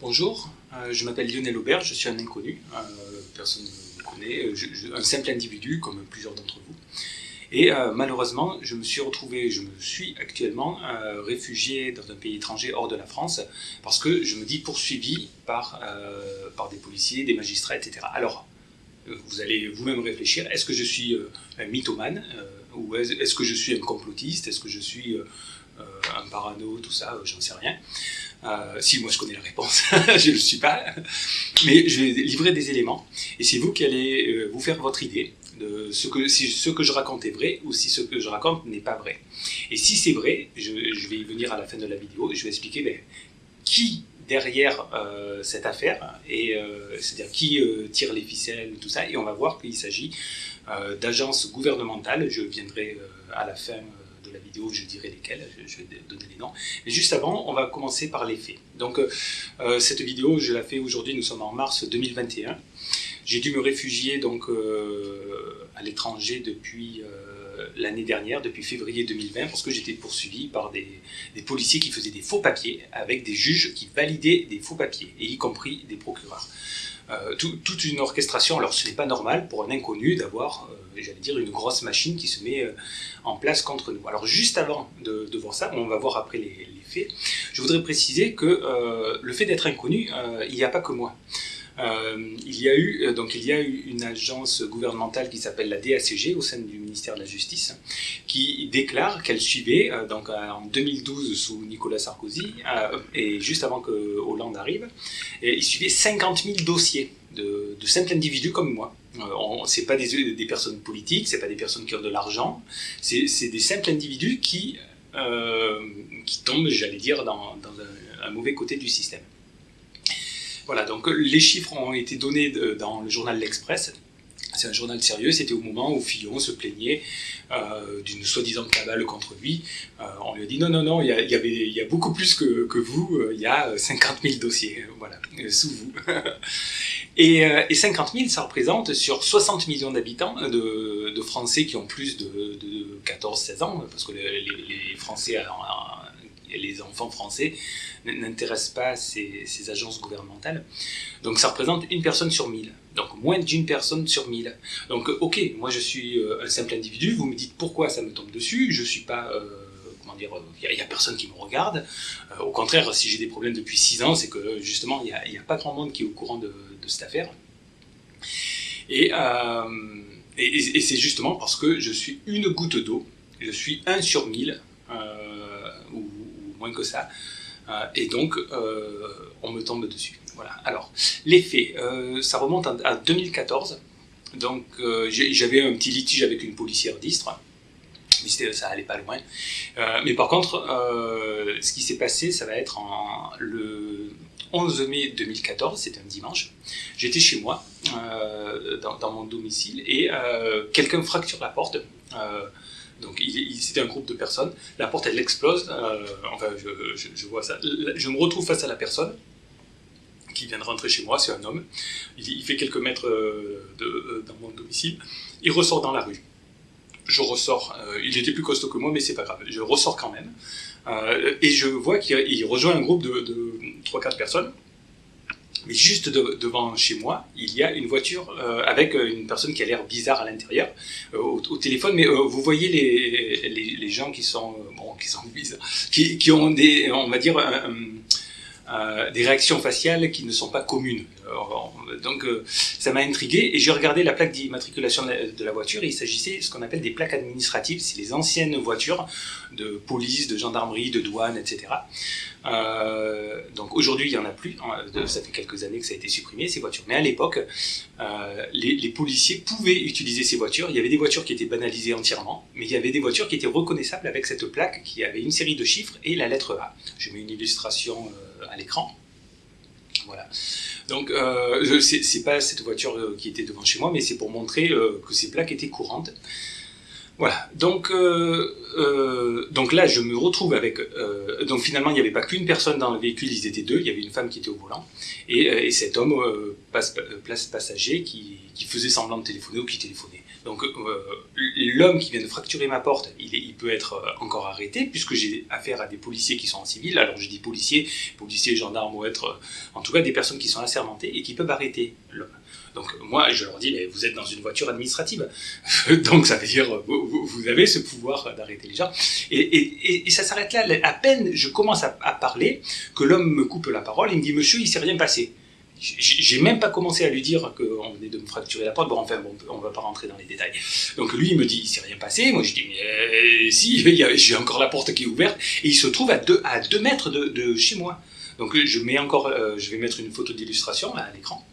Bonjour, euh, je m'appelle Lionel Aubert, je suis un inconnu, euh, personne ne me connaît, euh, un simple individu comme plusieurs d'entre vous. Et malheureusement, je me suis retrouvé, je me suis actuellement réfugié dans un pays étranger hors de la France parce que je me dis poursuivi par, par des policiers, des magistrats, etc. Alors, vous allez vous-même réfléchir, est-ce que je suis un mythomane ou est-ce que je suis un complotiste Est-ce que je suis un parano, tout ça J'en sais rien. Euh, si moi je connais la réponse, je ne le suis pas, mais je vais livrer des éléments. Et c'est vous qui allez euh, vous faire votre idée de ce que, si ce que je raconte est vrai ou si ce que je raconte n'est pas vrai. Et si c'est vrai, je, vais y venir à la fin de la vidéo. Je vais expliquer ben, qui derrière euh, cette affaire et c'est-à-dire qui tire les ficelles tout ça. Et on va voir qu'il s'agit d'agences gouvernementales. Je viendrai à la fin la vidéo, je dirai lesquelles, je vais donner les noms. Mais juste avant, on va commencer par les faits. Donc, euh, cette vidéo, je la fais aujourd'hui, nous sommes en mars 2021. J'ai dû me réfugier donc euh, à l'étranger depuis euh, l'année dernière, depuis février 2020, parce que j'étais poursuivi par des, policiers qui faisaient des faux papiers, avec des juges qui validaient des faux papiers, et y compris des procureurs. Euh, tout, toute une orchestration. Alors ce n'est pas normal pour un inconnu d'avoir, euh, j'allais dire, une grosse machine qui se met euh, en place contre nous. Alors juste avant de, voir ça, on va voir après les, faits, je voudrais préciser que le fait d'être inconnu, il n'y a pas que moi. Euh, il y a eu euh, donc il y a eu une agence gouvernementale qui s'appelle la DACG au sein du ministère de la Justice qui déclare qu'elle suivait euh, donc en 2012 sous Nicolas Sarkozy et juste avant que Hollande arrive et il suivait 50 000 dossiers de, de simples individus comme moi. Euh, c'est pas des, des, personnes politiques, c'est pas des personnes qui ont de l'argent, c'est des simples individus qui qui tombent, j'allais dire, dans, un mauvais côté du système. Voilà, donc les chiffres ont été donnés dans le journal L'Express. C'est un journal sérieux, c'était au moment où Fillon se plaignait euh, d'une soi-disant cabale contre lui. Euh, on lui a dit non, non, non, il y, a, y, y a beaucoup plus que, que vous, euh, il y a 50 000 dossiers, voilà, sous vous. et, et, 50 000, ça représente sur 60 millions d'habitants, de, Français qui ont plus de, de 14-16 ans, parce que les, Français les enfants français n'intéressent pas ces, ces, agences gouvernementales. Donc ça représente une personne sur mille. Donc moins d'une personne sur mille. Donc ok, moi je suis euh, un simple individu, vous me dites pourquoi ça me tombe dessus, je suis pas... Euh, comment dire, il n'y a, personne qui me regarde. Euh, au contraire, si j'ai des problèmes depuis six ans, c'est que justement, il n'y a, pas grand monde qui est au courant de, cette affaire. Et, euh, et, c'est justement parce que je suis une goutte d'eau, je suis un sur mille, euh, ou moins que ça. Euh, et donc, euh, on me tombe dessus. Voilà. Alors, les faits, euh, ça remonte à 2014. Donc, j'avais un petit litige avec une policière d'Istre ça allait pas loin. Mais par contre, ce qui s'est passé, ça va être le 11 mai 2014, c'était un dimanche. J'étais chez moi, dans, dans, mon domicile, et quelqu'un fracture la porte. Donc c'était un groupe de personnes. La porte elle explose. Euh, enfin, je, vois ça. Je me retrouve face à la personne qui vient de rentrer chez moi. C'est un homme. Il, fait quelques mètres euh, euh, dans mon domicile. Il ressort dans la rue. Je ressors. Il était plus costaud que moi, mais c'est pas grave. Je ressors quand même. Et je vois qu'il rejoint un groupe de, de 3-4 personnes. Mais juste de, devant chez moi, il y a une voiture euh, avec une personne qui a l'air bizarre à l'intérieur euh, au, téléphone. Mais euh, vous voyez les, les, gens qui sont bon, qui sont bizarres, qui, qui ont des, on va dire. Euh, des réactions faciales qui ne sont pas communes. Donc euh, ça m'a intrigué et j'ai regardé la plaque d'immatriculation de la voiture et il s'agissait de ce qu'on appelle des plaques administratives, c'est les anciennes voitures de police, de gendarmerie, de douane, etc. Euh, donc aujourd'hui il n'y en a plus, ça fait quelques années que ça a été supprimé ces voitures, mais à l'époque euh, les, policiers pouvaient utiliser ces voitures, il y avait des voitures qui étaient banalisées entièrement, mais il y avait des voitures qui étaient reconnaissables avec cette plaque qui avait une série de chiffres et la lettre A. Je mets une illustration à l'écran. Voilà. Donc, euh, c'est pas cette voiture qui était devant chez moi, mais c'est pour montrer euh, que ces plaques étaient courantes. Voilà, donc, euh, euh, donc là je me retrouve avec... Euh, donc finalement il n'y avait pas qu'une personne dans le véhicule, ils étaient deux, il y avait une femme qui était au volant, et, et cet homme, passe, place passager, qui, qui, faisait semblant de téléphoner ou qui téléphonait. Donc l'homme qui vient de fracturer ma porte, il, il peut être encore arrêté, puisque j'ai affaire à des policiers qui sont en civil, alors je dis policiers, policiers, gendarmes, ou être en tout cas des personnes qui sont assermentées et qui peuvent arrêter l'homme. Donc moi, je leur dis, mais vous êtes dans une voiture administrative. Donc ça veut dire, vous, avez ce pouvoir d'arrêter les gens. Et, ça s'arrête là. À peine je commence à, parler, que l'homme me coupe la parole, il me dit, monsieur, il s'est rien passé. J'ai même pas commencé à lui dire qu'on venait de me fracturer la porte. Bon, enfin, bon, on va pas rentrer dans les détails. Donc lui, il me dit, il s'est rien passé. Moi, je dis, mais euh, si, j'ai encore la porte qui est ouverte. Et il se trouve à deux, à deux mètres de, chez moi. Donc je mets encore, euh, je vais mettre une photo d'illustration à l'écran.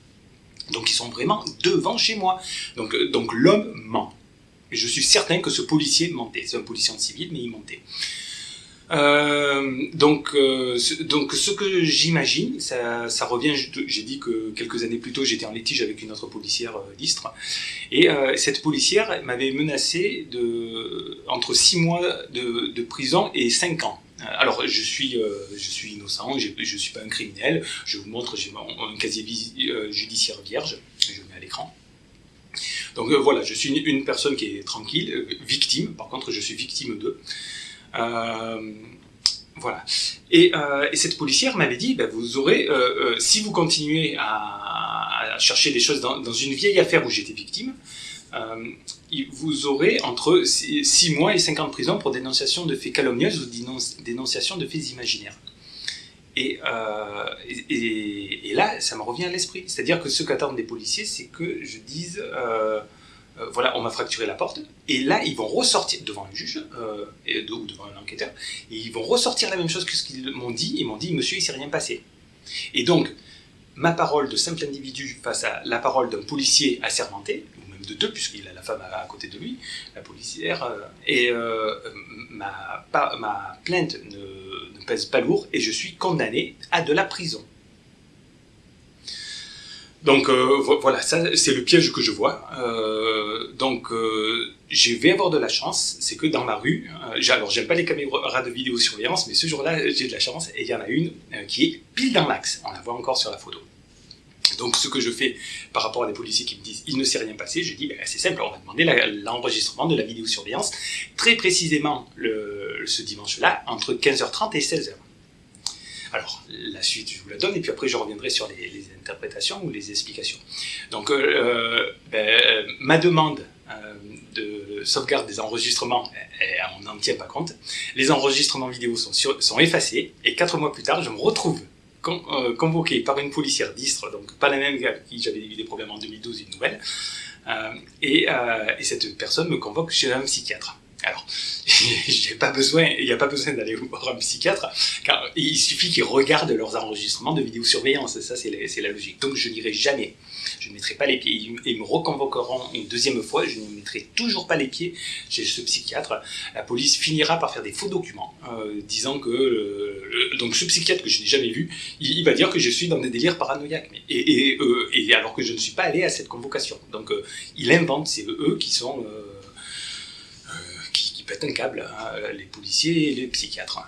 Donc ils sont vraiment devant chez moi. Donc, euh, donc l'homme ment. je suis certain que ce policier mentait. C'est un policier en civil, mais il mentait. Euh, donc, euh, donc ce que j'imagine, ça, ça, revient, j'ai dit que quelques années plus tôt j'étais en litige avec une autre policière d'Istre, et cette policière m'avait menacé de, entre 6 mois de, de prison et 5 ans. Euh, alors, je suis, euh, je suis innocent, je ne suis pas un criminel. Je vous montre, j'ai un casier euh, judiciaire vierge, je le mets à l'écran. Donc voilà, je suis une, personne qui est tranquille, victime, par contre je suis victime d'eux. voilà. Et, cette policière m'avait dit, ben, vous aurez, si vous continuez à, chercher des choses dans, une vieille affaire où j'étais victime, euh, vous aurez entre 6 mois et 5 ans de prison pour dénonciation de faits calomnieux ou dénonciation de faits imaginaires. Euh, et, là, ça me revient à l'esprit. C'est-à-dire que ce qu'attendent des policiers, c'est que je dise, euh, voilà, on m'a fracturé la porte, et là, ils vont ressortir devant un juge ou devant un enquêteur, et ils vont ressortir la même chose que ce qu'ils m'ont dit. Ils m'ont dit, monsieur, il s'est rien passé. Et donc, ma parole de simple individu face à la parole d'un policier assermenté, de deux, puisqu'il a la femme à, côté de lui, la policière, euh, et euh, ma, ma, plainte ne, pèse pas lourd et je suis condamné à de la prison. Donc euh, voilà, ça c'est le piège que je vois. donc je vais avoir de la chance, c'est que dans ma rue, alors j'aime pas les caméras de vidéosurveillance, mais ce jour-là j'ai de la chance et il y en a une qui est pile dans l'axe. On la voit encore sur la photo. Donc ce que je fais par rapport à des policiers qui me disent il ne s'est rien passé, je dis ben, c'est simple, on va demander l'enregistrement de la vidéosurveillance très précisément ce dimanche-là entre 15h30 et 16h. Alors, la suite, je vous la donne, et puis après, je reviendrai sur les, interprétations ou les explications. Donc, euh, ben, ma demande euh, de sauvegarde des enregistrements, on n'en tient pas compte. Les enregistrements vidéo sont, sont effacés, et quatre mois plus tard, je me retrouve euh, convoqué par une policière d'Istre, donc pas la même avec qui j'avais eu des problèmes en 2012, une nouvelle, euh, euh, et, cette personne me convoque chez un psychiatre. Alors, il n'y a pas besoin d'aller voir un psychiatre, car il suffit qu'ils regardent leurs enregistrements de vidéosurveillance, ça c'est la, logique. Donc je n'irai jamais, je ne mettrai pas les pieds, ils me reconvoqueront une deuxième fois, je ne mettrai toujours pas les pieds chez ce psychiatre. La police finira par faire des faux documents, euh, disant que, donc ce psychiatre que je n'ai jamais vu, il, va dire que je suis dans des délires paranoïaques, euh, et, alors que je ne suis pas allé à cette convocation. Donc euh, il invente, c'est eux qui sont un câble, hein, les policiers et les psychiatres.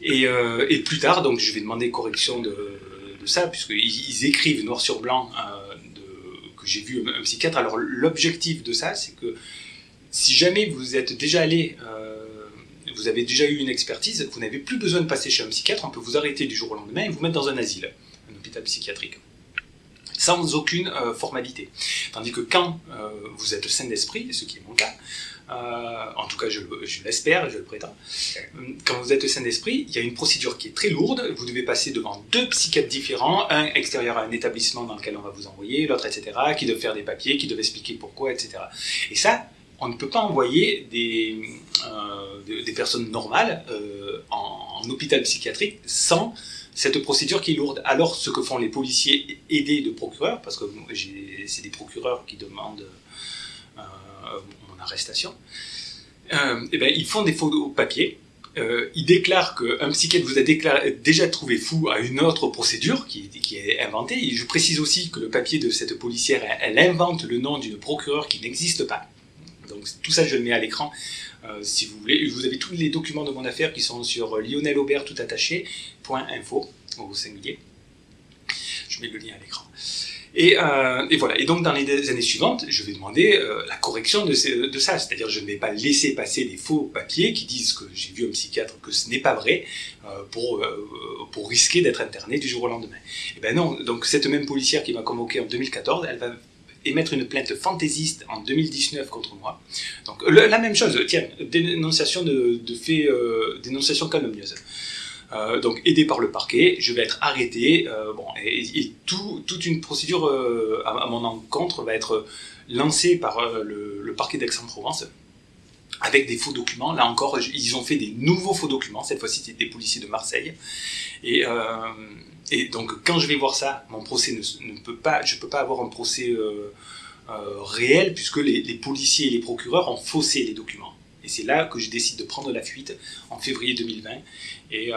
Et, euh, et, plus tard, donc je vais demander correction de, ça, puisqu'ils ils écrivent noir sur blanc euh, de, que j'ai vu un, psychiatre. Alors l'objectif de ça, c'est que si jamais vous êtes déjà allé, euh, vous avez déjà eu une expertise, vous n'avez plus besoin de passer chez un psychiatre, on peut vous arrêter du jour au lendemain et vous mettre dans un asile, un hôpital psychiatrique sans aucune formalité. Tandis que quand vous êtes sain d'esprit, ce qui est mon cas, euh, en tout cas je, l'espère, je le prétends, quand vous êtes sain d'esprit, il y a une procédure qui est très lourde, vous devez passer devant deux psychiatres différents, un extérieur à un établissement dans lequel on va vous envoyer, l'autre, etc., qui doivent faire des papiers, qui doivent expliquer pourquoi, etc. Et ça, on ne peut pas envoyer des, euh, des personnes normales euh, en, en, hôpital psychiatrique sans cette procédure qui est lourde. Alors, ce que font les policiers aidés de procureurs, parce que c'est des procureurs qui demandent arrestation, euh, eh ben, ils font des faux papiers. Euh, ils déclarent qu'un psychiatre vous a déjà trouvé fou à une autre procédure qui, est inventée. Je précise aussi que le papier de cette policière, elle, invente le nom d'une procureure qui n'existe pas. Donc tout ça, je le mets à l'écran si vous voulez. Vous avez tous les documents de mon affaire qui sont sur Lionel Aubert tout attaché, .info au singulier. Je mets le lien à l'écran. Euh, et, voilà. Et donc, dans les années suivantes, je vais demander euh, la correction de, ça. C'est-à-dire, je ne vais pas laisser passer des faux papiers qui disent que j'ai vu un psychiatre, que ce n'est pas vrai, euh, pour, pour risquer d'être interné du jour au lendemain. Et eh ben non. Donc, cette même policière qui m'a convoqué en 2014, elle va émettre une plainte fantaisiste en 2019 contre moi. Donc, la même chose. Tiens, dénonciation de, de faits, dénonciation calomnieuse. Euh, donc aidé par le parquet, je vais être arrêté, euh, et, toute une procédure euh, à, mon encontre va être lancée par le, parquet d'Aix-en-Provence avec des faux documents. Là encore, ils ont fait des nouveaux faux documents. Cette fois-ci, c'était des policiers de Marseille. Et, donc, quand je vais voir ça, mon procès ne, peut pas, je ne peux pas avoir un procès réel puisque les policiers et les procureurs ont faussé les documents. Et c'est là que je décide de prendre la fuite en février 2020. Euh, et,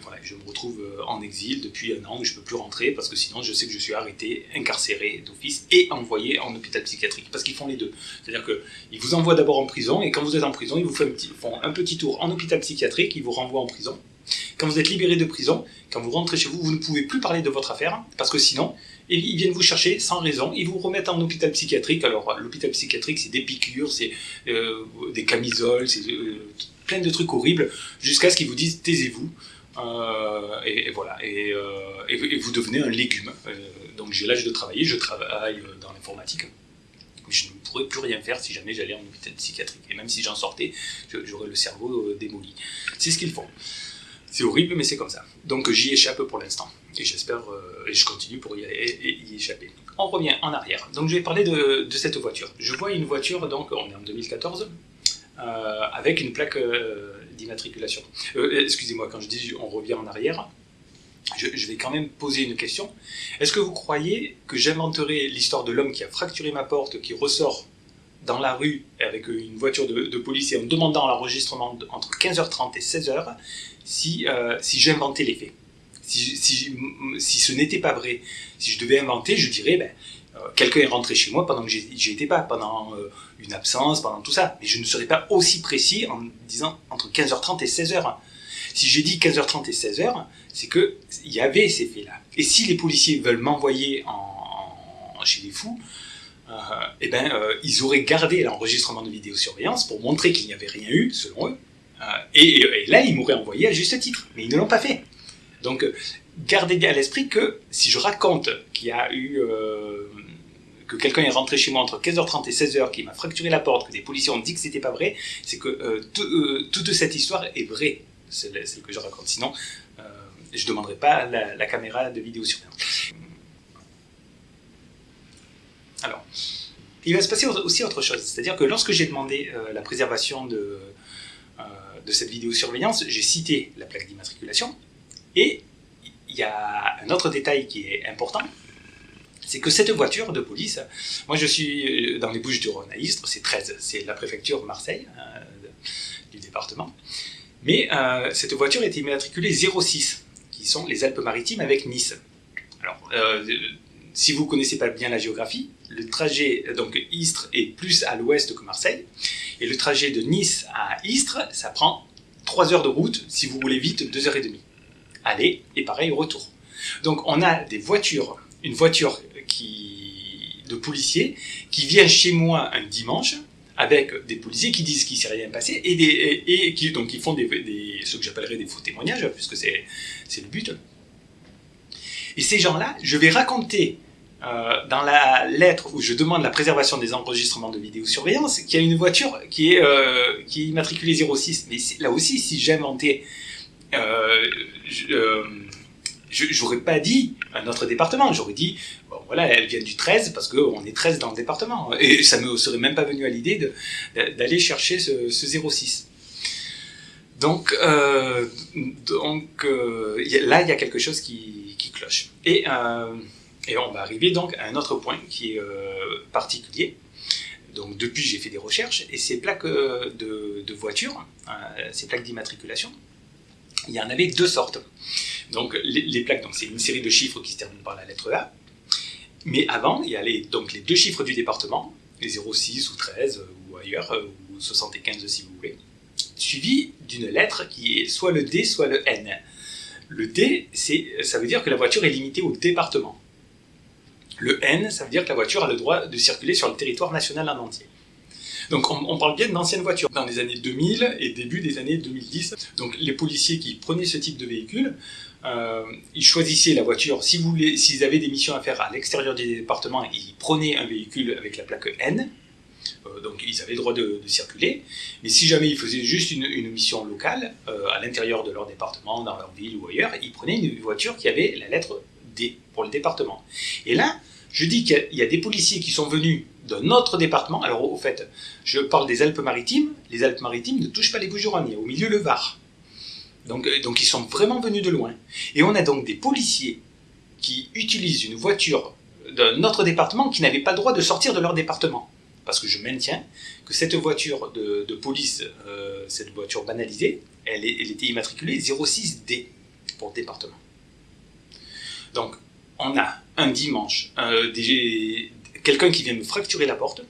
voilà, je me retrouve euh, en exil depuis un an où je ne peux plus rentrer parce que sinon je sais que je suis arrêté, incarcéré d'office et envoyé en hôpital psychiatrique. Parce qu'ils font les deux. C'est-à-dire qu'ils vous envoient d'abord en prison et quand vous êtes en prison, ils vous font un petit, font un petit tour en hôpital psychiatrique, ils vous renvoient en prison. Quand vous êtes libéré de prison, quand vous rentrez chez vous, vous ne pouvez plus parler de votre affaire parce que sinon, et ils viennent vous chercher sans raison, ils vous remettent en hôpital psychiatrique. Alors l'hôpital psychiatrique, c'est des piqûres, c'est euh, des camisoles, c'est euh, plein de trucs horribles, jusqu'à ce qu'ils vous disent taisez-vous. Euh, et, voilà, et, vous devenez un légume. donc j'ai l'âge de travailler, je travaille dans l'informatique. Je ne pourrais plus rien faire si jamais j'allais en hôpital psychiatrique. Et même si j'en sortais, j'aurais le cerveau démoli. C'est ce qu'ils font. C'est horrible, mais c'est comme ça. Donc j'y échappe pour l'instant. Et j'espère, euh, et je continue pour y, échapper. On revient en arrière. Donc je vais parler de, cette voiture. Je vois une voiture, donc on est en 2014, euh, avec une plaque euh, d'immatriculation. Excusez-moi, quand je dis on revient en arrière, je, vais quand même poser une question. Est-ce que vous croyez que j'inventerai l'histoire de l'homme qui a fracturé ma porte, qui ressort dans la rue avec une voiture de, de police et en demandant l'enregistrement entre 15h30 et 16h si, si j'inventais les faits? Si, ce n'était pas vrai, si je devais inventer, je dirais, ben, euh, quelqu'un est rentré chez moi pendant que j'y étais pas, pendant euh, une absence, pendant tout ça. Mais je ne serais pas aussi précis en disant entre 15h30 et 16h. Si j'ai dit 15h30 et 16h, c'est qu'il y avait ces faits-là. Et si les policiers veulent m'envoyer en, chez les fous, euh, eh ben, ils auraient gardé l'enregistrement de vidéosurveillance pour montrer qu'il n'y avait rien eu, selon eux. Et, là, ils m'auraient envoyé à juste titre. Mais ils ne l'ont pas fait. Donc, gardez à l'esprit que si je raconte qu'il y a eu... Euh, que quelqu'un est rentré chez moi entre 15h30 et 16h, qui m'a fracturé la porte, que des policiers ont dit que c'était pas vrai, c'est que euh, euh, toute cette histoire est vraie, celle, que je raconte. Sinon, je ne demanderai pas la, caméra de vidéosurveillance. Alors, il va se passer aussi autre chose, c'est-à-dire que lorsque j'ai demandé la préservation de, de cette vidéosurveillance, j'ai cité la plaque d'immatriculation, et il y a un autre détail qui est important, c'est que cette voiture de police, moi je suis dans les Bouches du Rhône à Istres, c'est 13, c'est la préfecture Marseille, euh, du département, mais euh, cette voiture est immatriculée 06, qui sont les Alpes-Maritimes avec Nice. Alors, euh, si vous ne connaissez pas bien la géographie, le trajet, donc Istres est plus à l'ouest que Marseille, et le trajet de Nice à Istres, ça prend 3 heures de route, si vous roulez vite, 2 heures et demie aller et pareil retour. Donc on a des voitures, une voiture de policiers qui vient chez moi un dimanche avec des policiers qui disent qu'il ne s'est rien passé et, qui, donc, ils font ce que j'appellerais des faux témoignages, puisque c'est le but. Et ces gens-là, je vais raconter euh, dans la lettre où je demande la préservation des enregistrements de vidéosurveillance qu'il y a une voiture qui est, euh, qui est immatriculée 06. Mais là aussi, si j'inventais j'aurais pas dit un autre département, j'aurais dit, voilà, elle vient du 13 parce qu'on est 13 dans le département. Et ça me serait même pas venu à l'idée d'aller chercher ce, 06. Donc, euh, là, il y a quelque chose qui, cloche. Et, on va arriver donc à un autre point qui est particulier. Donc depuis, j'ai fait des recherches et ces plaques de, de voiture, ces plaques d'immatriculation, il y en avait deux sortes. Donc les, plaques, c'est une série de chiffres qui se terminent par la lettre A. Mais avant, il y a les, donc les deux chiffres du département, les 06 ou 13 ou ailleurs, ou 75 si vous voulez, suivi d'une lettre qui est soit le D, soit le N. Le D, ça veut dire que la voiture est limitée au département. Le N, ça veut dire que la voiture a le droit de circuler sur le territoire national en entier. Donc on, parle bien d'anciennes voitures. Dans les années 2000 et début des années 2010, donc les policiers qui prenaient ce type de véhicule, euh, ils choisissaient la voiture. S'ils avaient des missions à faire à l'extérieur du département, ils prenaient un véhicule avec la plaque N. Euh, donc ils avaient le droit de, circuler. Mais si jamais ils faisaient juste une, mission locale, euh, à l'intérieur de leur département, dans leur ville ou ailleurs, ils prenaient une voiture qui avait la lettre D pour le département. Et là, je dis qu'il y, a des policiers qui sont venus d'un autre département. Alors, au fait, je parle des Alpes-Maritimes. Les Alpes-Maritimes ne touchent pas les Bouches-du-Rhône, au milieu le Var. Donc, euh, donc, ils sont vraiment venus de loin. Et on a donc des policiers qui utilisent une voiture d'un autre département qui n'avait pas le droit de sortir de leur département. Parce que je maintiens que cette voiture de, police, euh, cette voiture banalisée, elle, était immatriculée 06D pour département. Donc, on a un dimanche euh, quelqu'un qui vient me fracturer la porte,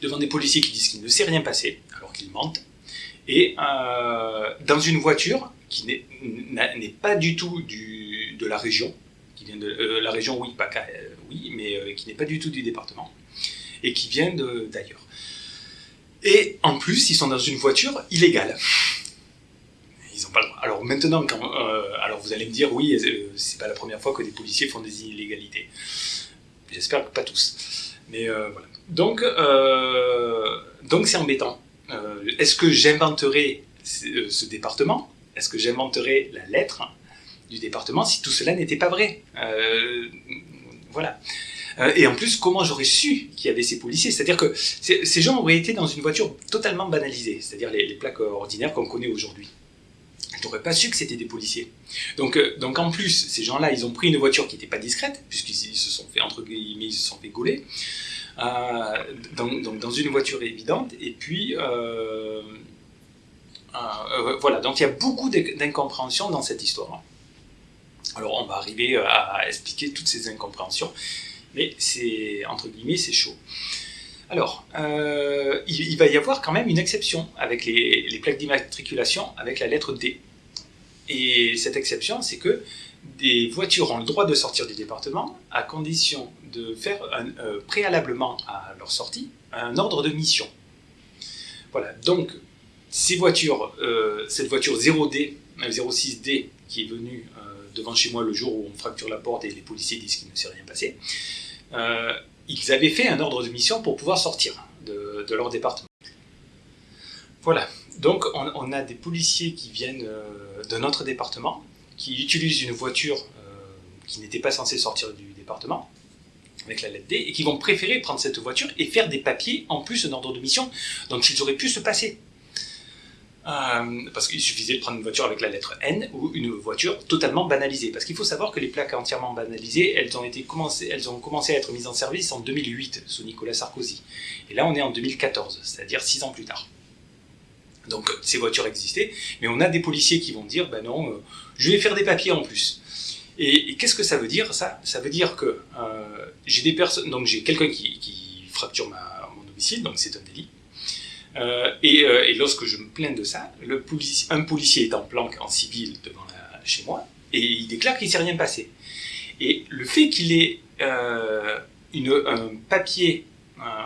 devant des policiers qui disent qu'il ne s'est rien passé, alors qu'ils mentent, et euh, dans une voiture qui n'est pas du tout de la région, qui vient de euh, la région, oui, pas, oui mais qui n'est pas du tout du département, et qui vient d'ailleurs. Et en plus, ils sont dans une voiture illégale. Alors maintenant, quand, euh, alors vous allez me dire, oui, euh, c'est pas la première fois que des policiers font des illégalités. J'espère que pas tous. Mais euh, voilà. Donc, donc c'est embêtant. Est-ce que j'inventerai ce, département? Est-ce que j'inventerai la lettre du département si tout cela n'était pas vrai? Voilà. et en plus, comment j'aurais su qu'il y avait ces policiers? C'est-à-dire que ces gens auraient été dans une voiture totalement banalisée, c'est-à-dire les plaques ordinaires qu'on connaît aujourd'hui je n'aurais pas su que c'était des policiers. Donc, euh, donc en plus, ces gens-là, ils ont pris une voiture qui n'était pas discrète, puisqu'ils se sont fait, entre guillemets, ils se sont fait gauler, euh, dans une voiture évidente, et puis, euh, voilà, donc il y a beaucoup d'incompréhension dans cette histoire. Alors on va arriver à expliquer toutes ces incompréhensions, mais c'est, entre guillemets, c'est chaud. Alors, il, va y avoir quand même une exception avec les, plaques d'immatriculation avec la lettre D. Et cette exception, c'est que des voitures ont le droit de sortir du département à condition de faire euh, préalablement à leur sortie un ordre de mission. Voilà, donc euh, cette voiture 0D, 06D euh, qui est venue devant chez moi le jour où on fracture la porte et les policiers disent qu'il ne s'est rien passé, ils avaient fait un ordre de mission pour pouvoir sortir de leur département. Voilà, donc on, a des policiers qui viennent euh, d'un autre département, qui utilisent une voiture euh, qui n'était pas censée sortir du département, avec la lettre D, et qui vont préférer prendre cette voiture et faire des papiers en plus d'un ordre de mission dont ils auraient pu se passer. Euh, parce qu'il suffisait de prendre une voiture avec la lettre N ou une voiture totalement banalisée. Parce qu'il faut savoir que les plaques entièrement banalisées, elles ont, commencé, à être mises en service en 2008 sous Nicolas Sarkozy. Et là, on est en 2014, c'est-à-dire six ans plus tard. Donc ces voitures existaient, mais on a des policiers qui vont dire, ben non, euh, je vais faire des papiers en plus. Et, qu'est-ce que ça veut dire ça? Ça veut dire que euh, j'ai des personnes, donc j'ai quelqu'un qui, fracture mon domicile, donc c'est un délit. Euh, et, lorsque je me plains de ça, un policier est en planque en civil devant chez moi et il déclare qu'il s'est rien passé. Et le fait qu'il ait une, un papier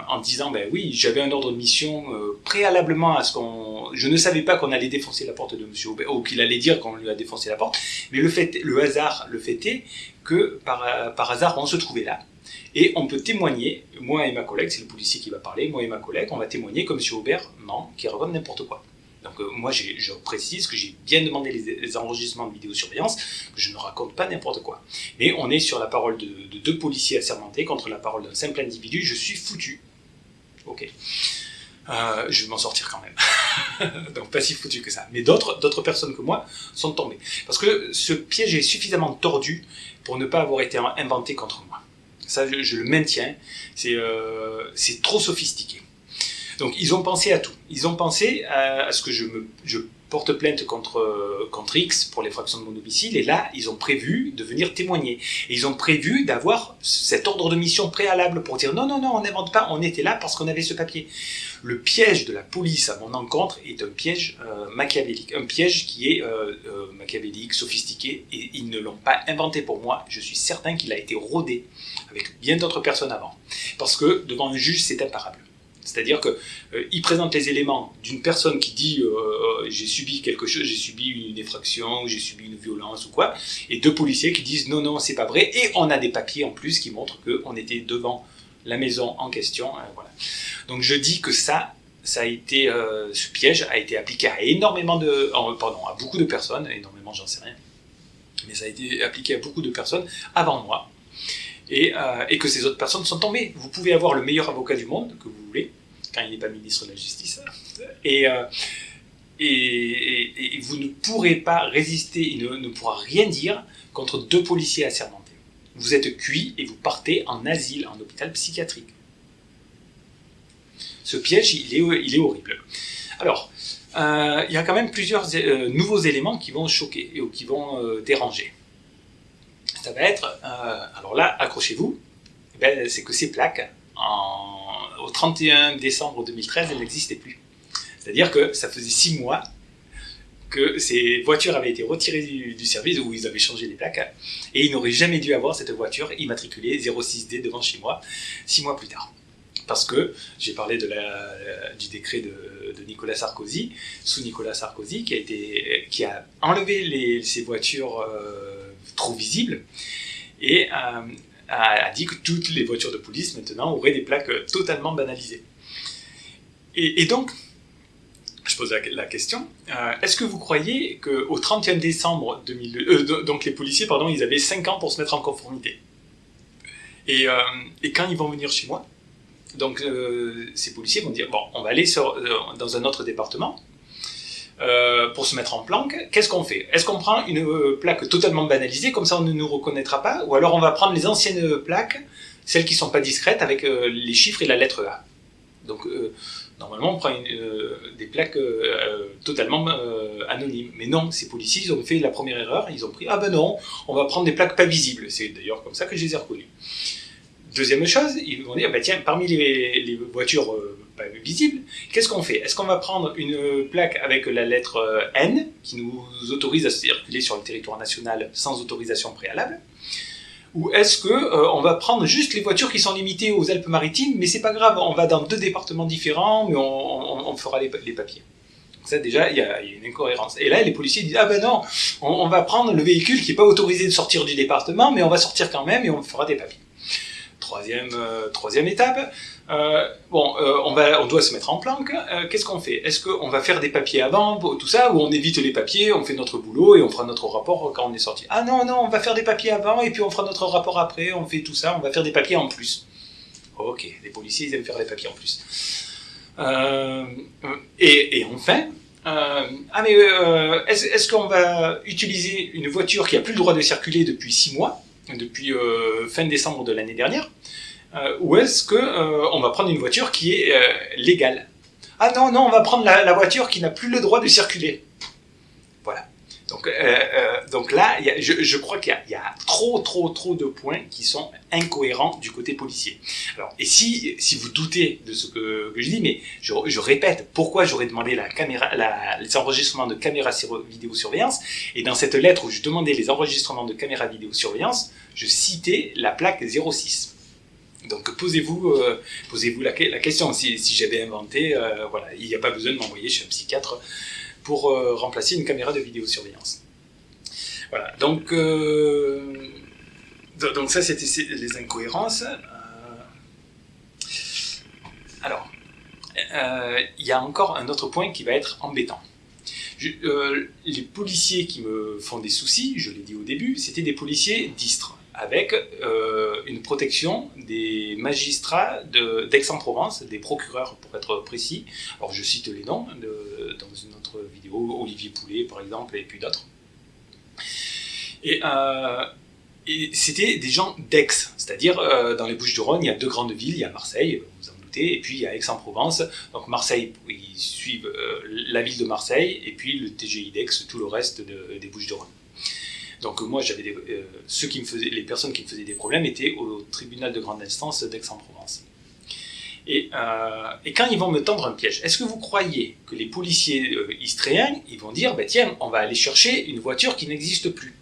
en disant ben oui j'avais un ordre de mission préalablement à ce qu'on je ne savais pas qu'on allait défoncer la porte de M. Aubert, ou qu'il allait dire qu'on lui a défoncé la porte, mais le, fait, le hasard, le fait est que par, par hasard, on se trouvait là. Et on peut témoigner, moi et ma collègue, c'est le policier qui va parler, moi et ma collègue, on va témoigner que M. Aubert ment, qui raconte n'importe quoi. Donc euh, moi, je précise que j'ai bien demandé les, enregistrements de vidéosurveillance, que je ne raconte pas n'importe quoi. Mais on est sur la parole de, de deux policiers assermentés contre la parole d'un simple individu, je suis foutu. Ok. Euh, je vais m'en sortir quand même. Donc pas si foutu que ça. Mais d'autres personnes que moi sont tombées. Parce que ce piège est suffisamment tordu pour ne pas avoir été inventé contre moi. Ça, je, le maintiens. Euh, c'est trop sophistiqué. Donc ils ont pensé à tout. Ils ont pensé à, ce que je, porte plainte contre, contre X pour l'effraction de mon domicile, et là, ils ont prévu de venir témoigner. Et ils ont prévu d'avoir cet ordre de mission préalable pour dire non, non, non, on n'invente pas, on était là parce qu'on avait ce papier. Le piège de la police à mon encontre est un piège euh, machiavélique, un piège qui est euh, euh, machiavélique, sophistiqué, et ils ne l'ont pas inventé pour moi. Je suis certain qu'il a été rodé avec bien d'autres personnes avant. Parce que devant un juge, c'est imparable. C'est-à-dire qu'il euh, présente les éléments d'une personne qui dit euh, j'ai subi quelque chose, j'ai subi une effraction, j'ai subi une violence ou quoi, et deux policiers qui disent non, non, c'est pas vrai, et on a des papiers en plus qui montrent qu'on était devant la maison en question. Hein, voilà. Donc je dis que ça, ça a été, euh, ce piège a été appliqué à énormément de, pardon, à beaucoup de personnes, énormément j'en sais rien, mais ça a été appliqué à beaucoup de personnes avant moi, et, euh, et, que ces autres personnes sont tombées. Vous pouvez avoir le meilleur avocat du monde que vous voulez, quand il n'est pas ministre de la Justice, et, euh, et, vous ne pourrez pas résister, il ne, ne, pourra rien dire contre deux policiers assermentés. Vous êtes cuit et vous partez en asile, en hôpital psychiatrique. Ce piège, il est, horrible. Alors, euh, il y a quand même plusieurs euh, nouveaux éléments qui vont choquer ou qui vont euh, déranger ça va être, alors là, accrochez-vous, eh ben, c'est que ces plaques, au 31 décembre 2013, elles n'existaient plus. C'est-à-dire que ça faisait six mois que ces voitures avaient été retirées du, service, où ils avaient changé les plaques, et ils n'auraient jamais dû avoir cette voiture immatriculée 06D devant chez moi, six mois plus tard. Parce que j'ai parlé la, du décret de, Nicolas Sarkozy, sous Nicolas Sarkozy, qui a, enlevé ces voitures euh, trop visible, et euh, a, dit que toutes les voitures de police maintenant auraient des plaques totalement banalisées. Et, donc, pose la, question, euh, est-ce que vous croyez qu'au 31 décembre 2000, euh, donc les policiers, pardon, ils avaient 5 ans pour se mettre en conformité. Et, et quand ils vont venir chez moi, donc ces policiers vont dire, bon, on va aller sur, dans un autre département, euh, pour se mettre en planque, qu'est-ce qu'on fait? Est-ce qu'on prend une euh, plaque totalement banalisée, comme ça on ne nous reconnaîtra pas, ou alors on va prendre les anciennes plaques, celles qui sont pas discrètes, avec euh, les chiffres et la lettre A? Donc normalement on prend des plaques totalement anonymes. Mais non, ces policiers, ils ont fait la première erreur, ils ont pris, ah ben non, on va prendre des plaques pas visibles. C'est d'ailleurs comme ça que je les ai reconnues. Deuxième chose, ils vont dire, bah tiens, parmi les, voitures visible. Qu'est-ce qu'on fait? Est-ce qu'on va prendre une plaque avec la lettre euh, N, qui nous autorise à circuler sur le territoire national sans autorisation préalable? Ou est-ce que euh, on va prendre juste les voitures qui sont limitées aux Alpes-Maritimes, mais c'est pas grave, on va dans deux départements différents, mais on, fera les, papiers. ça déjà, il y, a une incohérence. Et là, les policiers disent ah ben non, on, va prendre le véhicule qui n'est pas autorisé de sortir du département, mais on va sortir quand même et on fera des papiers. Troisième, euh, troisième étape, euh, bon, euh, on, va, doit se mettre en planque. Euh, qu'est-ce qu'on fait? Est-ce qu'on va faire des papiers avant, tout ça, ou on évite les papiers, on fait notre boulot et on fera notre rapport quand on est sorti? Ah non, non, on va faire des papiers avant et puis on fera notre rapport après, on fait tout ça, on va faire des papiers en plus. Ok, les policiers, ils aiment faire des papiers en plus. et, enfin, ah mais est-ce qu'on va utiliser une voiture qui a plus le droit de circuler depuis six mois, depuis fin décembre de l'année dernière? Ou est-ce que euh, on va prendre une voiture qui est euh, légale? Ah non, non, on va prendre la, voiture qui n'a plus le droit de circuler. Voilà. Donc, donc là, je, crois qu'il y, a trop, trop, trop de points qui sont incohérents du côté policier. Alors, et si, si vous doutez de ce que, je dis, mais je, répète, pourquoi j'aurais demandé caméra, les enregistrements de caméras vidéosurveillance Et dans cette lettre où je demandais les enregistrements de caméras vidéosurveillance, je citais la plaque 06. Donc posez-vous euh, posez-vous la, question. Si, j'avais inventé, euh, voilà, il n'y a pas besoin de m'envoyer chez un psychiatre pour euh, remplacer une caméra de vidéosurveillance. Voilà, donc, donc ça c'était les incohérences. alors, il y a encore un autre point qui va être embêtant. les policiers qui me font des soucis, je l'ai dit au début, c'était des policiers distres avec euh, une protection des magistrats d'Aix-en-Provence, des procureurs pour être précis. Alors je cite les noms dans une autre vidéo, Olivier Poulet par exemple, et puis d'autres. Et, euh, c'était des gens d'Aix, c'est-à-dire euh, dans les Bouches-du-Rhône, il y a deux grandes villes, il y a Marseille, vous en doutez. Et puis il y a Aix-en-Provence, donc Marseille, ils suivent la ville de Marseille, et puis le TGI d'Aix, tout le reste des Bouches-du-Rhône. Donc moi, j'avais euh, ceux qui me faisaient, les personnes qui me faisaient des problèmes étaient au tribunal de grande instance d'Aix-en-Provence. Et, et, quand ils vont me tendre un piège, est-ce que vous croyez que les policiers istréens, ils vont dire, bah, tiens, on va aller chercher une voiture qui n'existe plus?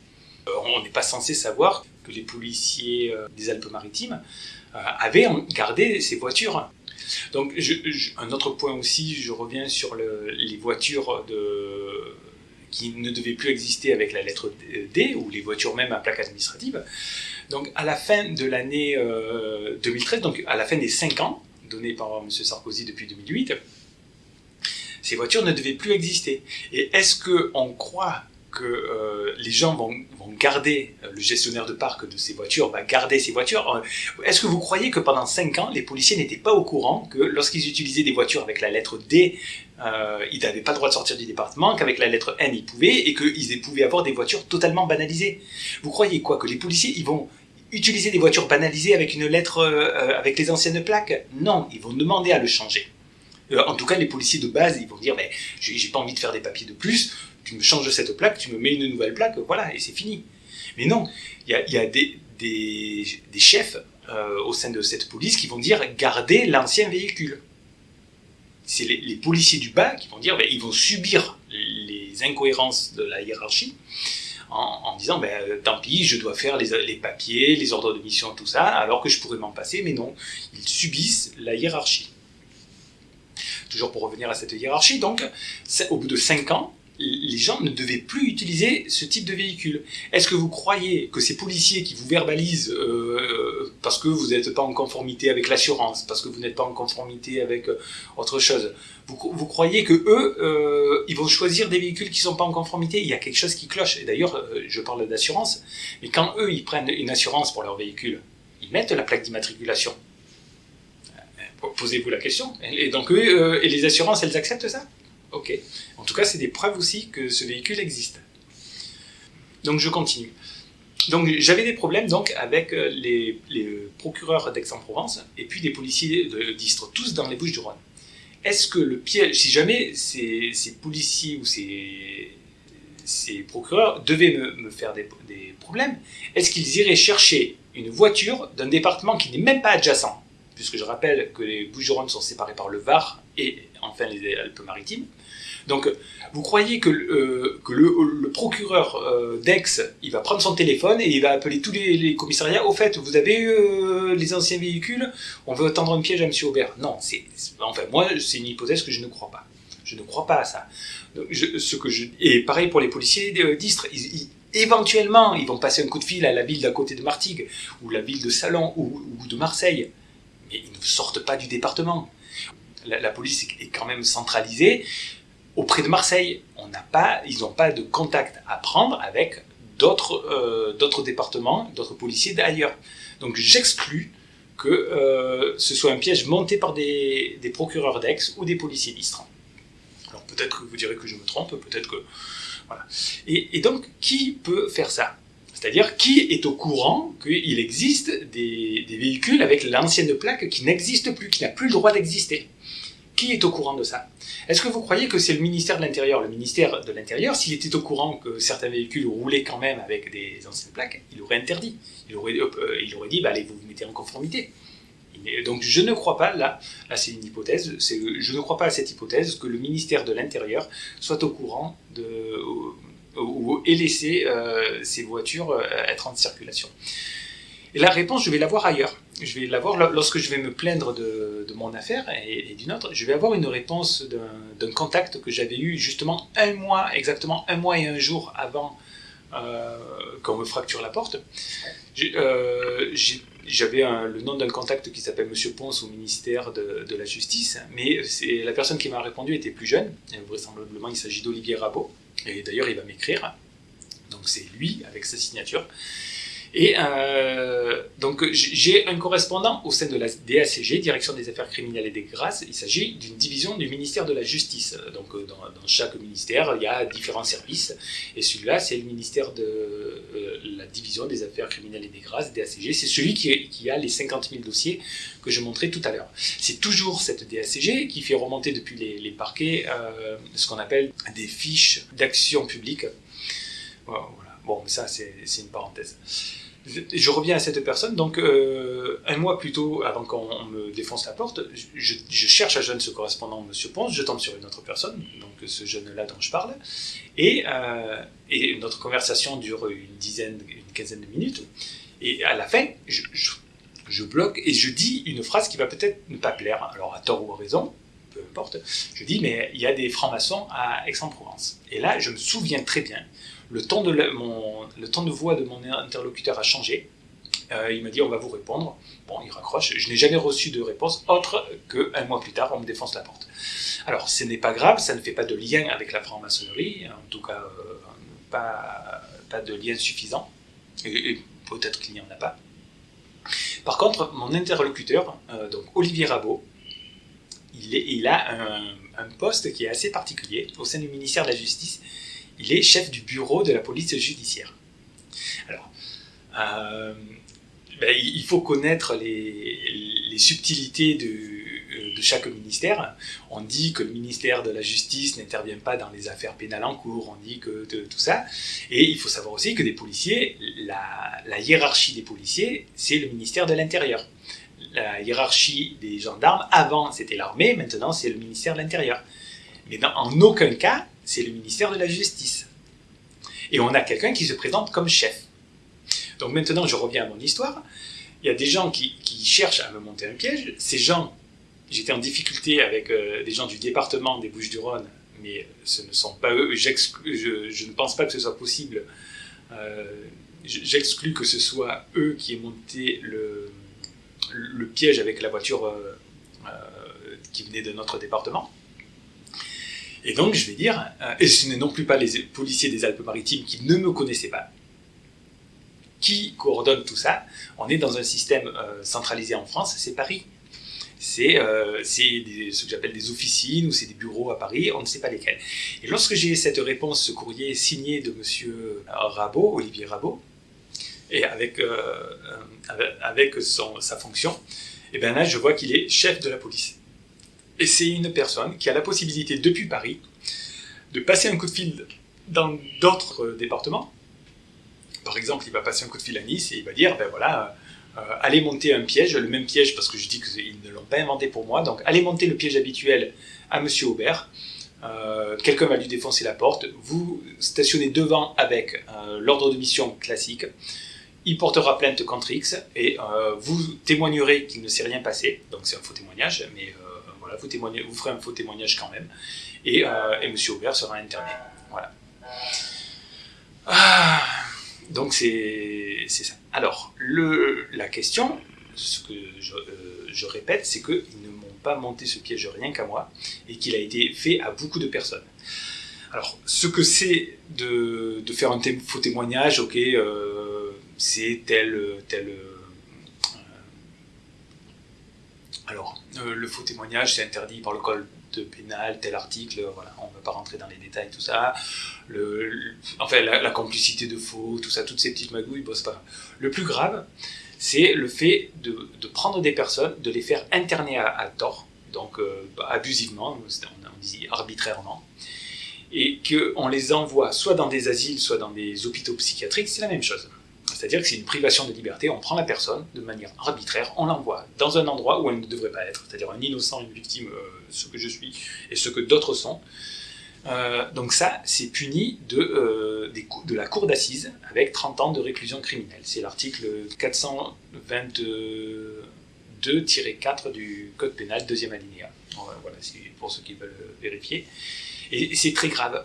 On n'est pas censé savoir que les policiers des Alpes-Maritimes euh, avaient gardé ces voitures. Donc, un autre point aussi, je reviens sur les voitures de, qui ne devaient plus exister avec la lettre D, ou les voitures même à plaque administrative. Donc, à la fin de l'année 2013, euh, donc à la fin des 5 ans, donnés par M. Sarkozy depuis 2008, ces voitures ne devaient plus exister. Et est-ce qu'on croit que euh, les gens vont, garder, euh, le gestionnaire de parc de ces voitures va garder ces voitures. Euh, est-ce que vous croyez que pendant 5 ans, les policiers n'étaient pas au courant que lorsqu'ils utilisaient des voitures avec la lettre D, ils n'avaient pas le droit de sortir du département, qu'avec la lettre N, ils pouvaient, et qu'ils pouvaient avoir des voitures totalement banalisées Vous croyez quoi Que les policiers, ils vont utiliser des voitures banalisées avec une lettre, avec les anciennes plaques? Non, ils vont demander à le changer. en tout cas, les policiers de base, ils vont dire, mais j'ai pas envie de faire des papiers de plus, tu me changes cette plaque, tu me mets une nouvelle plaque, voilà, et c'est fini. Mais non, il y a, des, chefs euh, au sein de cette police qui vont dire gardez l'ancien véhicule. C'est les, policiers du bas qui vont dire, ben, ils vont subir les incohérences de la hiérarchie en, disant, ben, tant pis, je dois faire les, les, papiers, les ordres de mission, tout ça, alors que je pourrais m'en passer, mais non, ils subissent la hiérarchie. Toujours pour revenir à cette hiérarchie, donc, au bout de 5 ans, les gens ne devaient plus utiliser ce type de véhicule. Est-ce que vous croyez que ces policiers qui vous verbalisent euh, parce que vous n'êtes pas en conformité avec l'assurance, parce que vous n'êtes pas en conformité avec euh, autre chose, vous, croyez que eux, euh, ils vont choisir des véhicules qui ne sont pas en conformité? Il y a quelque chose qui cloche. Et d'ailleurs, je parle d'assurance, mais quand eux, ils prennent une assurance pour leur véhicule, ils mettent la plaque d'immatriculation. Posez-vous la question. Et donc eux, et les assurances, elles acceptent ça? Ok. En tout cas, c'est des preuves aussi que ce véhicule existe. Donc je continue. Donc j'avais des problèmes donc avec euh, les, procureurs d'Aix-en-Provence et puis des policiers d'Istres, tous dans les Bouches-du-Rhône. Est-ce que le piège, si jamais ces, policiers ou ces, procureurs devaient me, faire des, des problèmes, est-ce qu'ils iraient chercher une voiture d'un département qui n'est même pas adjacent? Puisque je rappelle que les Bouches-du-Rhône sont séparés par le Var et enfin les Alpes-Maritimes. Donc, vous croyez que, euh, le, procureur euh, d'Aix, il va prendre son téléphone et il va appeler tous les, commissariats? Au fait, vous avez euh, les anciens véhicules? On veut tendre un piège à M. Aubert. Non, enfin, moi, c'est une hypothèse que je ne crois pas. Je ne crois pas à ça. ce que je, et pareil pour les policiers d'Istres. éventuellement, ils vont passer un coup de fil à la ville d'à côté de Martigues, ou la ville de Salon, ou, ou de Marseille. Mais ils ne sortent pas du département. La, police est quand même centralisée auprès de Marseille. Ils n'ont pas de contact à prendre avec d'autres euh, départements, d'autres policiers d'ailleurs. Donc j'exclus que euh, ce soit un piège monté par des, procureurs d'Aix ou des policiers d'Istres. Alors peut-être que vous direz que je me trompe, peut-être que... Voilà. Et, donc, qui peut faire ça? C'est-à-dire, qui est au courant qu'il existe des véhicules avec l'ancienne plaque qui n'existe plus, qui n'a plus le droit d'exister? Qui est au courant de ça? Est-ce que vous croyez que c'est le ministère de l'Intérieur? Le ministère de l'Intérieur, s'il était au courant que certains véhicules roulaient quand même avec des anciennes plaques, il aurait interdit. Il aurait, euh, dit, bah, allez, vous vous mettez en conformité. Donc je ne crois pas, là, là c'est une hypothèse, je ne crois pas à cette hypothèse que le ministère de l'Intérieur soit au courant de, ou, ait laissé euh, ces voitures euh, être en circulation. Et la réponse, je vais la voir ailleurs. Je vais l'avoir lorsque je vais me plaindre de, mon affaire et, d'une autre. Je vais avoir une réponse d'un contact que j'avais eu justement un mois, exactement un mois et un jour avant euh, qu'on me fracture la porte. Euh, j'avais le nom d'un contact qui s'appelle Monsieur Ponce au ministère de, la Justice, mais la personne qui m'a répondu était plus jeune. Vraisemblablement, il s'agit d'Olivier Rabot. Et d'ailleurs, il va m'écrire. Donc c'est lui avec sa signature. Et euh, donc j'ai un correspondant au sein de la DACG, Direction des Affaires criminelles et des grâces. Il s'agit d'une division du ministère de la Justice. Donc euh, dans, chaque ministère, il y a différents services. Et celui-là, c'est le ministère de euh, la division des Affaires criminelles et des grâces, DACG. C'est celui qui, a les 50 000 dossiers que je montrais tout à l'heure. C'est toujours cette DACG qui fait remonter depuis les, parquets ce qu'on appelle des fiches d'action publique. Voilà. Bon, ça, c'est une parenthèse. Je reviens à cette personne, donc euh, un mois plus tôt, avant qu'on me défonce la porte, je, cherche à jeune ce correspondant, M. Ponce, je tombe sur une autre personne, donc ce jeune-là dont je parle, et, euh, notre conversation dure une dizaine, une quinzaine de minutes, et à la fin, je bloque et je dis une phrase qui va peut-être ne pas plaire, alors à tort ou à raison, peu importe, je dis, mais il y a des francs-maçons à Aix-en-Provence. Et là, je me souviens très bien le ton de, voix de mon interlocuteur a changé. Euh, il m'a dit on va vous répondre. Bon, il raccroche. Je n'ai jamais reçu de réponse autre qu'un mois plus tard, on me défonce la porte. Alors, ce n'est pas grave, ça ne fait pas de lien avec la franc-maçonnerie, en tout cas, euh, pas, de lien suffisant, et, peut-être qu'il n'y en a pas. Par contre, mon interlocuteur, euh, donc Olivier Rabot, il, a un, poste qui est assez particulier au sein du ministère de la Justice il est chef du bureau de la police judiciaire. Alors, euh, ben, il faut connaître les, subtilités de, de, chaque ministère. On dit que le ministère de la Justice n'intervient pas dans les affaires pénales en cours, on dit que tout ça. Et il faut savoir aussi que des policiers, la, la hiérarchie des policiers, c'est le ministère de l'Intérieur. La hiérarchie des gendarmes, avant c'était l'armée, maintenant c'est le ministère de l'Intérieur. Mais dans, en aucun cas, c'est le ministère de la Justice. Et on a quelqu'un qui se présente comme chef. Donc maintenant, je reviens à mon histoire. Il y a des gens qui, cherchent à me monter un piège. Ces gens, j'étais en difficulté avec euh, des gens du département des Bouches-du-Rhône, mais ce ne sont pas eux. Je, ne pense pas que ce soit possible. Euh, j'exclus que ce soit eux qui aient monté le, le piège avec la voiture euh, qui venait de notre département. Et donc, je vais dire, euh, et ce n'est non plus pas les policiers des Alpes-Maritimes qui ne me connaissaient pas, qui coordonnent tout ça. On est dans un système euh, centralisé en France, c'est Paris. C'est euh, ce que j'appelle des officines ou c'est des bureaux à Paris, on ne sait pas lesquels. Et lorsque j'ai cette réponse, ce courrier signé de M. Rabot, Olivier Rabot, et avec, sa fonction, et eh bien là, je vois qu'il est chef de la police. Et c'est une personne qui a la possibilité, depuis Paris, de passer un coup de fil dans d'autres départements. Par exemple, il va passer un coup de fil à Nice et il va dire, ben voilà, euh, allez monter un piège, le même piège parce que je dis qu'ils ne l'ont pas inventé pour moi, donc allez monter le piège habituel à Monsieur Aubert. Euh, quelqu'un va lui défoncer la porte, vous stationnez devant avec euh, l'ordre de mission classique, il portera plainte contre X et vous témoignerez qu'il ne s'est rien passé, donc c'est un faux témoignage, mais vous, ferez un faux témoignage quand même, et, euh, et M. Aubert sera interné. Voilà. Ah, donc c'est ça. Alors, la question, ce que je, euh, répète, c'est qu'ils ne m'ont pas monté ce piège rien qu'à moi, et qu'il a été fait à beaucoup de personnes. Alors, ce que c'est de, de, faire un faux témoignage, ok, euh, c'est tel, tel alors, euh, le faux témoignage, c'est interdit par le code pénal, tel article, voilà, on ne va pas rentrer dans les détails, tout ça. Le, enfin, la, complicité de faux, tout ça, toutes ces petites magouilles, bon, c'est pas grave. Le plus grave, c'est le fait de, prendre des personnes, de les faire interner à, tort, donc euh, abusivement, on, on dit arbitrairement, et qu'on les envoie soit dans des asiles, soit dans des hôpitaux psychiatriques, c'est la même chose. C'est-à-dire que c'est une privation de liberté, on prend la personne de manière arbitraire, on l'envoie dans un endroit où elle ne devrait pas être, c'est-à-dire un innocent, une victime, euh, ce que je suis et ce que d'autres sont. Euh, donc ça, c'est puni de, euh, de la cour d'assises avec 30 ans de réclusion criminelle. C'est l'article 422-4 du Code pénal, deuxième alinéa. Voilà, c'est pour ceux qui veulent vérifier. Et c'est très grave.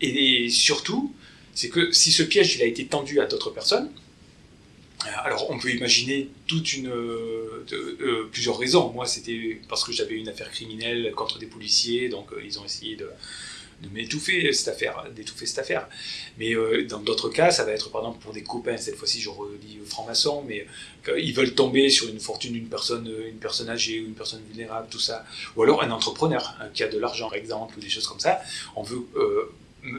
et surtout, c'est que si ce piège il a été tendu à d'autres personnes, euh, alors on peut imaginer euh, euh, plusieurs raisons. Moi c'était parce que j'avais une affaire criminelle contre des policiers, donc ils ont essayé de, m'étouffer cette affaire, d'étouffer cette affaire. Mais dans d'autres cas, ça va être par exemple pour des copains, cette fois-ci je redis franc-maçon, mais ils veulent tomber sur une fortune d'une personne, une personne âgée ou une personne vulnérable, tout ça. Ou alors un entrepreneur hein, qui a de l'argent, par exemple, ou des choses comme ça. On veut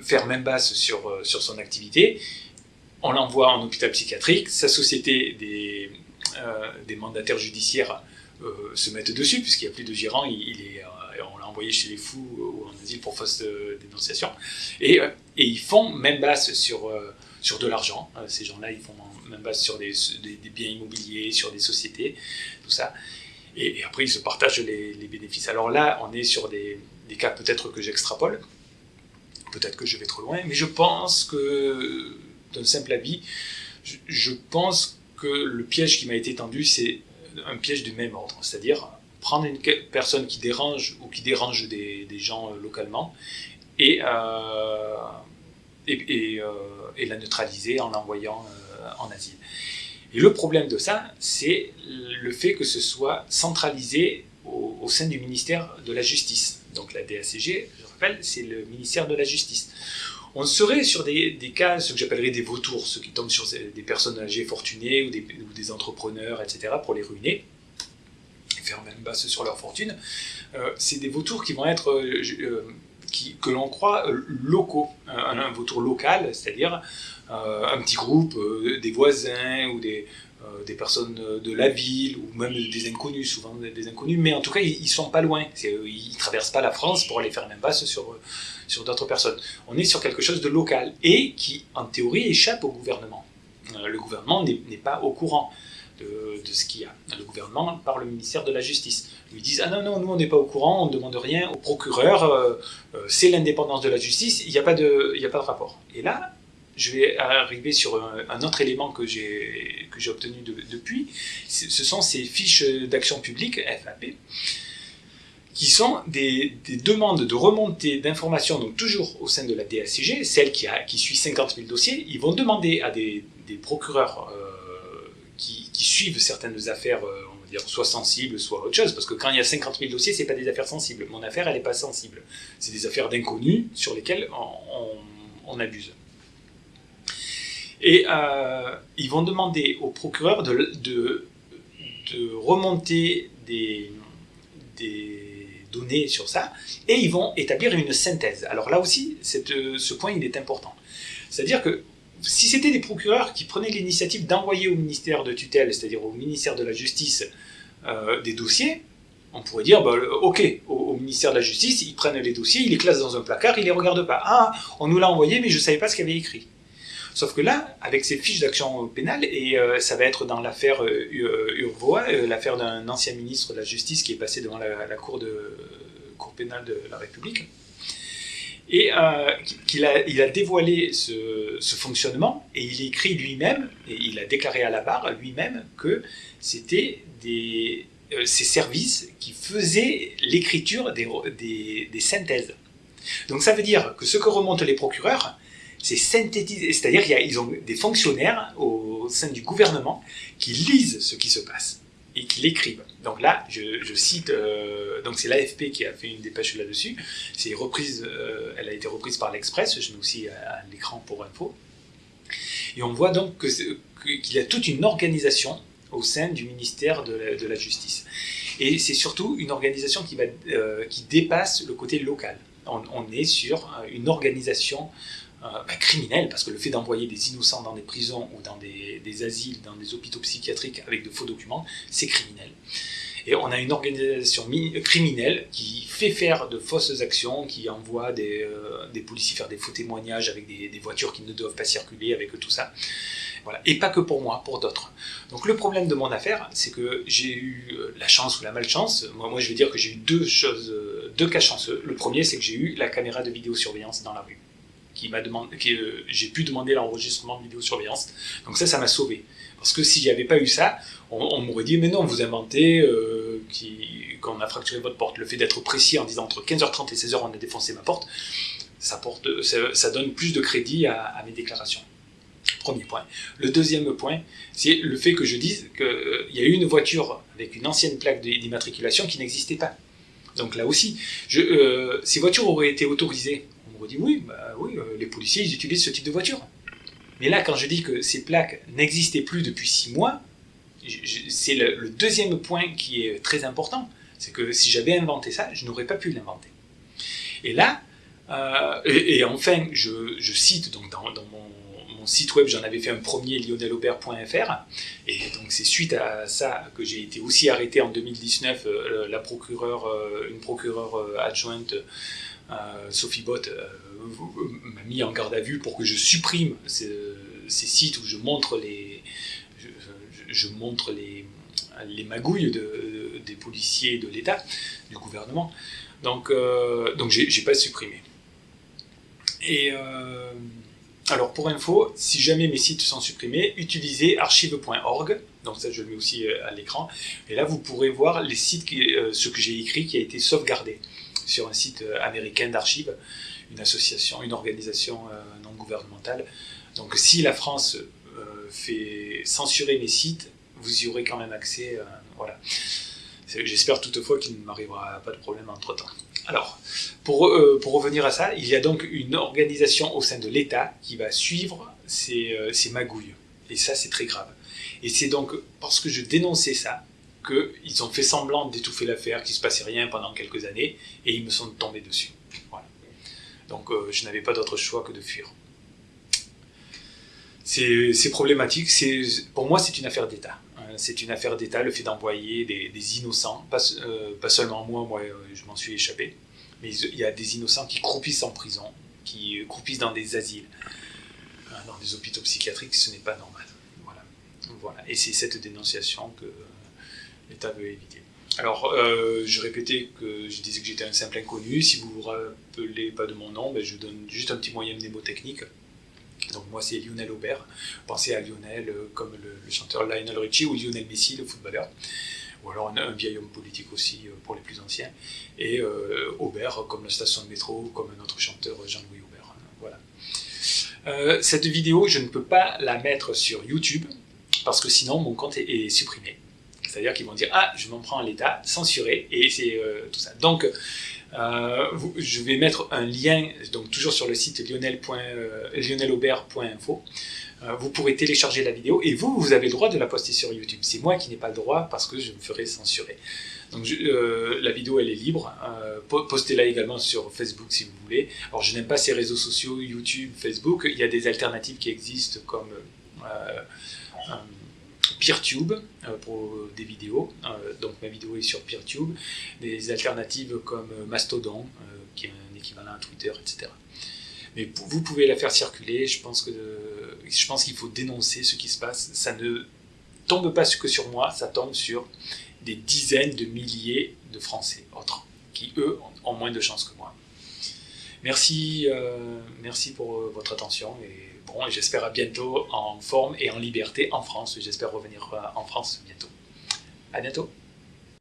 faire même basse sur, euh, sur son activité. On l'envoie en hôpital psychiatrique. Sa société des, des mandataires judiciaires se mettent dessus, puisqu'il n'y a plus de gérant, il, est on l'a envoyé chez les fous ou en asile pour fausse dénonciation. Et, et ils font même basse sur, sur de l'argent. ces gens-là, ils font même base sur des, biens immobiliers, sur des sociétés, tout ça. Et, après, ils se partagent les, bénéfices. Alors là, on est sur des, cas peut-être que j'extrapole, peut-être que je vais trop loin, mais je pense que, d'un simple avis, je, pense que le piège qui m'a été tendu, c'est un piège du même ordre, c'est-à-dire prendre une personne qui dérange ou qui dérange des, gens euh, localement et, euh, euh, et, la neutraliser en l'envoyant en asile. Et le problème de ça, c'est le fait que ce soit centralisé au, sein du ministère de la Justice. Donc la DACG, c'est le ministère de la Justice. On serait sur des, cas, ce que j'appellerais des vautours, ceux qui tombent sur des personnes âgées fortunées ou des, entrepreneurs, etc., pour les ruiner faire même basse sur leur fortune. Euh, c'est des vautours qui vont être, euh, euh, que l'on croit locaux, un, un vautour local, c'est-à-dire un petit groupe, des voisins ou des, des personnes de la ville ou même des inconnus, souvent des inconnus, mais en tout cas ils, ne sont pas loin. Ils traversent pas la France pour aller faire une impasse sur, sur d'autres personnes. On est sur quelque chose de local et qui en théorie échappe au gouvernement. le gouvernement n'est pas au courant. De, ce qu'il y a. Le gouvernement par le ministère de la Justice. Ils disent Ah non, non, nous on n'est pas au courant, on ne demande rien au procureur, c'est l'indépendance de la justice, il n'y a, pas de, a pas de rapport. Et là, je vais arriver sur un, autre élément que j'ai obtenu depuis. Ce sont ces fiches d'action publique, FAP, qui sont des, demandes de remontée d'informations, donc toujours au sein de la DACG, celle qui, a, suit 50 000 dossiers. Ils vont demander à des, procureurs euh, qui, suivent certaines affaires, euh, on va dire, soit sensibles, soit autre chose, parce que quand il y a 50 000 dossiers, ce pas des affaires sensibles. Mon affaire, elle n'est pas sensible. C'est des affaires d'inconnus sur lesquelles on abuse. Et euh, ils vont demander au procureur de, de, remonter des, des, données sur ça, et ils vont établir une synthèse. Alors là aussi, ce point, il est important. C'est-à-dire que si c'était des procureurs qui prenaient l'initiative d'envoyer au ministère de tutelle, c'est-à-dire au ministère de la Justice, euh, des dossiers, on pourrait dire, bah, ok, au, ministère de la Justice, ils prennent les dossiers, ils les classent dans un placard, ils les regardent pas. Ah, on nous l'a envoyé, mais je ne savais pas ce qu'il y avait écrit. Sauf que là, avec ces fiches d'action pénale, et euh, ça va être dans l'affaire euh, Urvoa, euh, l'affaire d'un ancien ministre de la Justice qui est passé devant la, cour, pénale de la République, et qu'il a, il a dévoilé ce, fonctionnement, et il écrit lui-même, et il a déclaré à la barre lui-même que c'était des, ces services qui faisaient l'écriture des synthèses. Donc ça veut dire que ce que remontent les procureurs, c'est synthétisé, c'est-à-dire qu'ils ont des fonctionnaires au sein du gouvernement qui lisent ce qui se passe et qui l'écrivent. Donc là, je, cite, euh, donc c'est l'AFP qui a fait une dépêche là-dessus. C'est reprise, euh, elle a été reprise par l'Express. Je mets aussi à, l'écran pour info. Et on voit donc qu'il y a toute une organisation au sein du ministère de la, Justice. Et c'est surtout une organisation qui, va, euh, qui dépasse le côté local. On, on est sur une organisation euh, bah, criminel, parce que le fait d'envoyer des innocents dans des prisons ou dans des, asiles, dans des hôpitaux psychiatriques avec de faux documents, c'est criminel. Et on a une organisation criminelle qui fait faire de fausses actions, qui envoie des, euh, policiers faire des faux témoignages avec des, voitures qui ne doivent pas circuler, avec tout ça. Voilà. Et pas que pour moi, pour d'autres. Donc le problème de mon affaire, c'est que j'ai eu euh, la chance ou la malchance. Moi, moi je vais dire que j'ai eu deux choses, deux cas chanceux. Le premier, c'est que j'ai eu la caméra de vidéosurveillance dans la rue qui m'a demandé, euh, j'ai pu demander l'enregistrement de vidéosurveillance. Donc ça, ça m'a sauvé. Parce que s'il n'y avait pas eu ça, on, m'aurait dit, mais non, vous inventez euh, qu'on a fracturé votre porte. Le fait d'être précis en disant entre 15h30 et 16h, on a défoncé ma porte, ça, porte, ça, donne plus de crédit à, mes déclarations. Premier point. Le deuxième point, c'est le fait que je dise qu'il euh, y a eu une voiture avec une ancienne plaque d'immatriculation qui n'existait pas. Donc là aussi, ces voitures auraient été autorisées On dit oui, bah oui, les policiers ils utilisent ce type de voiture. Mais là, quand je dis que ces plaques n'existaient plus depuis six mois, c'est le, deuxième point qui est très important. C'est que si j'avais inventé ça, je n'aurais pas pu l'inventer. Et là, euh, et, enfin, je, cite donc dans, mon, site web, j'en avais fait un premier, lionellaubert.fr, et donc c'est suite à ça que j'ai été aussi arrêté en 2019. Euh, la procureure, euh, une procureure adjointe, Sophie Bott, m'a mis en garde à vue pour que je supprime ces, sites où je montre les, je, montre les, les magouilles de, des policiers de l'État, du gouvernement. Donc, euh, donc j'ai pas supprimé. Et euh, alors pour info, si jamais mes sites sont supprimés, utilisez archive.org. Donc ça, je le mets aussi euh, à l'écran. Et là, vous pourrez voir les sites, qui, ce que j'ai écrit qui a été sauvegardé sur un site américain d'archives, une association, une organisation non gouvernementale. Donc si la France fait censurer mes sites, vous y aurez quand même accès. voilà. J'espère toutefois qu'il ne m'arrivera pas de problème entre-temps. Alors, pour, euh, pour, revenir à ça, il y a donc une organisation au sein de l'État qui va suivre ces, euh, ces magouilles. Et ça, c'est très grave. Et c'est donc parce que je dénonçais ça qu'ils ont fait semblant d'étouffer l'affaire, qu'il ne se passait rien pendant quelques années, et ils me sont tombés dessus. Voilà. Donc euh, je n'avais pas d'autre choix que de fuir. C'est problématique. Pour moi, c'est une affaire d'État c'est une affaire d'État, le fait d'envoyer des, innocents, euh, pas, seulement moi, moi euh, je m'en suis échappé, mais il y a des innocents qui croupissent en prison, qui croupissent dans des asiles, hein, dans des hôpitaux psychiatriques, ce n'est pas normal. Voilà. voilà. Et c'est cette dénonciation que Alors, euh, je répétais que je disais que j'étais un simple inconnu. Si vous vous rappelez pas de mon nom, ben, je donne juste un petit moyen mnémotechnique. Donc moi c'est Lionel Aubert. Pensez à Lionel euh, comme le, chanteur Lionel Richie ou Lionel Messi, le footballeur. Ou alors un, vieil homme politique aussi euh, pour les plus anciens. Et Aubert comme la station de métro, comme un autre chanteur Jean-Louis Aubert. Voilà. cette vidéo, je ne peux pas la mettre sur YouTube parce que sinon mon compte est, supprimé. C'est-à-dire qu'ils vont dire ah je m'en prends à l'État, censuré et c'est tout ça. Donc euh, je vais mettre un lien, donc toujours sur le site lionelaubert.info. Euh, vous pourrez télécharger la vidéo et vous, vous avez le droit de la poster sur YouTube. C'est moi qui n'ai pas le droit parce que je me ferai censurer. Donc euh, la vidéo elle est libre. Postez-la également sur Facebook si vous voulez. Alors je n'aime pas ces réseaux sociaux, YouTube, Facebook. Il y a des alternatives qui existent comme PeerTube euh, pour des vidéos, euh, donc ma vidéo est sur PeerTube, des alternatives comme euh, Mastodon, qui est un équivalent à Twitter, etc. Mais vous pouvez la faire circuler, je pense que je pense qu'il faut dénoncer ce qui se passe. Ça ne tombe pas que sur moi, ça tombe sur des dizaines de milliers de Français autres, qui eux ont moins de chance que moi. Merci, merci pour votre attention et j'espère à bientôt en forme et en liberté en France. J'espère revenir euh, en France bientôt. À bientôt.